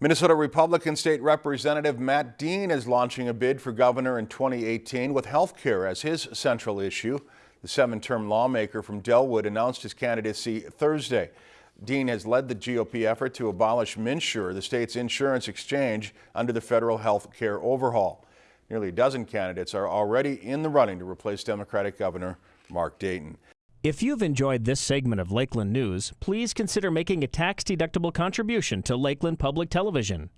Minnesota Republican State Representative Matt Dean is launching a bid for governor in 2018 with health care as his central issue. The seven-term lawmaker from Dellwood announced his candidacy Thursday. Dean has led the GOP effort to abolish MNsure, the state's insurance exchange, under the federal health care overhaul. Nearly a dozen candidates are already in the running to replace Democratic Governor Mark Dayton. If you've enjoyed this segment of Lakeland News, please consider making a tax-deductible contribution to Lakeland Public Television.